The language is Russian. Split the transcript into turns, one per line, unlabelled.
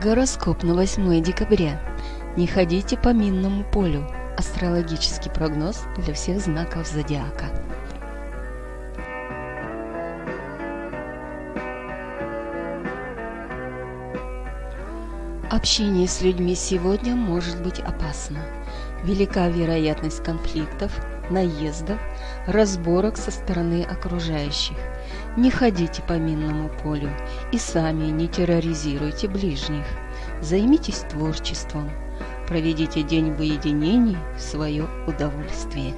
Гороскоп на 8 декабря. Не ходите по минному полю. Астрологический прогноз для всех знаков зодиака. Общение с людьми сегодня может быть опасно. Велика вероятность конфликтов, наездов, разборок со стороны окружающих. Не ходите по минному полю и сами не терроризируйте ближних. Займитесь творчеством. Проведите день в уединении в свое удовольствие.